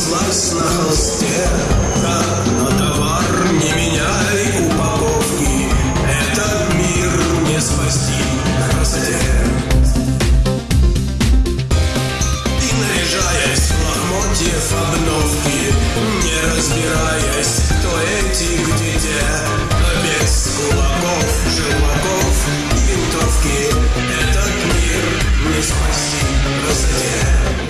жизнь на холсте Да, но товар не меняй упаковки Этот мир не спасти в красоте И наряжаясь в лохмотьев обновки Не разбираясь, кто эти, где те Но без кулаков, желваков и винтовки. Этот мир не спасти в красоте